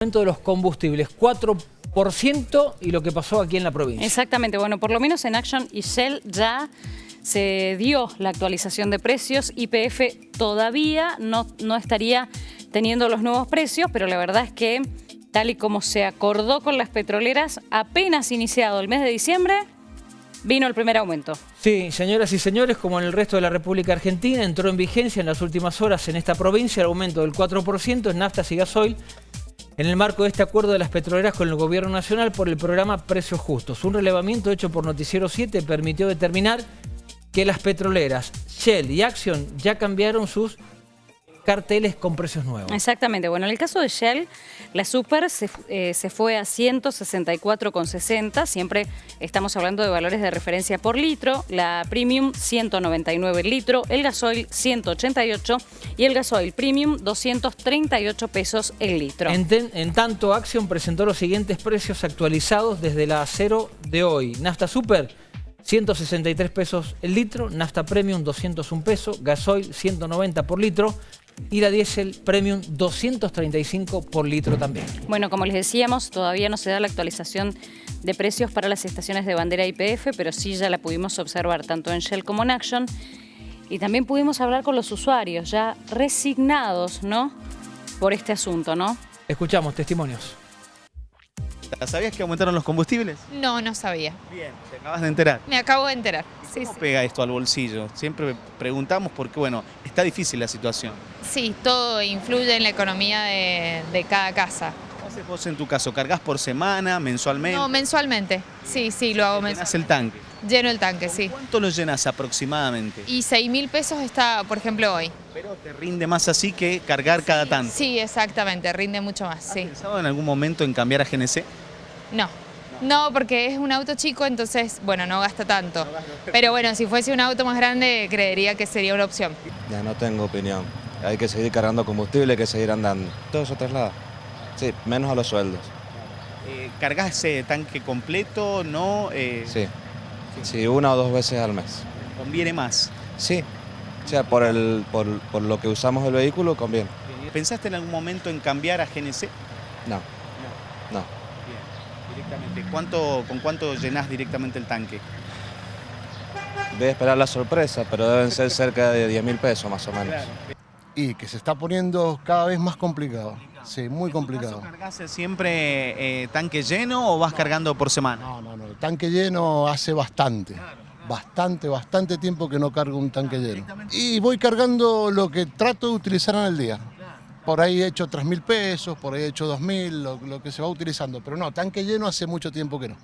aumento de los combustibles, 4% y lo que pasó aquí en la provincia. Exactamente, bueno, por lo menos en Action y Shell ya se dio la actualización de precios, YPF todavía no, no estaría teniendo los nuevos precios, pero la verdad es que tal y como se acordó con las petroleras, apenas iniciado el mes de diciembre, vino el primer aumento. Sí, señoras y señores, como en el resto de la República Argentina, entró en vigencia en las últimas horas en esta provincia el aumento del 4% en naftas y gasoil en el marco de este acuerdo de las petroleras con el Gobierno Nacional por el programa Precios Justos. Un relevamiento hecho por Noticiero 7 permitió determinar que las petroleras Shell y Action ya cambiaron sus carteles con precios nuevos. Exactamente. Bueno, en el caso de Shell, la Super se, eh, se fue a 164,60. Siempre estamos hablando de valores de referencia por litro. La Premium, 199 el litro. El gasoil, 188. Y el gasoil Premium, 238 pesos el litro. En, ten- en tanto, Action presentó los siguientes precios actualizados desde la cero de hoy. Nafta Super, 163 pesos el litro. Nafta Premium, 201 pesos. Gasoil, 190 por litro. Y la Diesel Premium, 235 por litro también. Bueno, como les decíamos, todavía no se da la actualización de precios para las estaciones de bandera IPF, pero sí ya la pudimos observar tanto en Shell como en Action. Y también pudimos hablar con los usuarios, ya resignados, ¿no? Por este asunto, ¿no? Escuchamos testimonios. ¿Sabías que aumentaron los combustibles? No, no sabía. Bien, te acabas de enterar. Me acabo de enterar. Sí, ¿Cómo sí. pega esto al bolsillo? Siempre preguntamos porque, bueno, está difícil la situación. Sí, todo influye en la economía de, de cada casa. ¿Cómo haces vos en tu caso? ¿Cargas por semana, mensualmente? No, mensualmente. Sí, sí, lo hago ¿Llenás mensualmente. el tanque? Lleno el tanque, sí. ¿Cuánto lo llenas aproximadamente? Y 6 mil pesos está, por ejemplo, hoy. Pero te rinde más así que cargar cada tanto. Sí, exactamente, rinde mucho más, ¿Has sí. pensado en algún momento en cambiar a GNC? No. No, porque es un auto chico, entonces, bueno, no gasta tanto. Pero bueno, si fuese un auto más grande, creería que sería una opción. Ya no tengo opinión. Hay que seguir cargando combustible, hay que seguir andando. Todo eso traslada. Sí, menos a los sueldos. Eh, ¿Cargas ese tanque completo? ¿No? Eh, Sí. Sí, una o dos veces al mes. ¿Conviene más? Sí. O sea, por, el, por, por lo que usamos el vehículo, conviene. ¿Pensaste en algún momento en cambiar a GNC? No, no. Bien, directamente. ¿Cuánto, ¿Con cuánto llenás directamente el tanque? Voy a esperar la sorpresa, pero deben ser cerca de 10 mil pesos más o menos. y que se está poniendo cada vez más complicado. Sí, muy complicado. ¿Cargas siempre eh, tanque lleno o vas cargando por semana? No, no, no. El tanque lleno hace bastante. Bastante, bastante tiempo que no cargo un tanque lleno. Y voy cargando lo que trato de utilizar en el día. Por ahí he hecho 3 mil pesos, por ahí he hecho 2 mil, lo, lo que se va utilizando. Pero no, tanque lleno hace mucho tiempo que no.